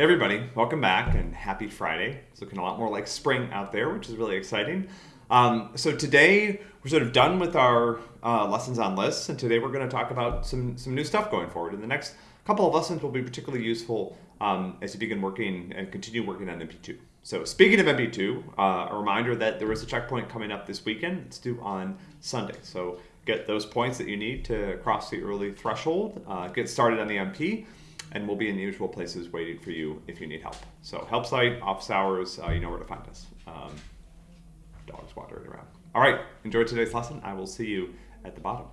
Hey everybody, welcome back and happy Friday. It's looking a lot more like spring out there, which is really exciting. Um, so today we're sort of done with our uh, lessons on lists, and today we're going to talk about some, some new stuff going forward. And the next couple of lessons will be particularly useful um, as you begin working and continue working on MP2. So speaking of MP2, uh, a reminder that there is a checkpoint coming up this weekend. It's due on Sunday. So get those points that you need to cross the early threshold, uh, get started on the MP, and we'll be in the usual places waiting for you if you need help. So help site, office hours, uh, you know where to find us. Um, dogs wandering around. All right, enjoy today's lesson. I will see you at the bottom.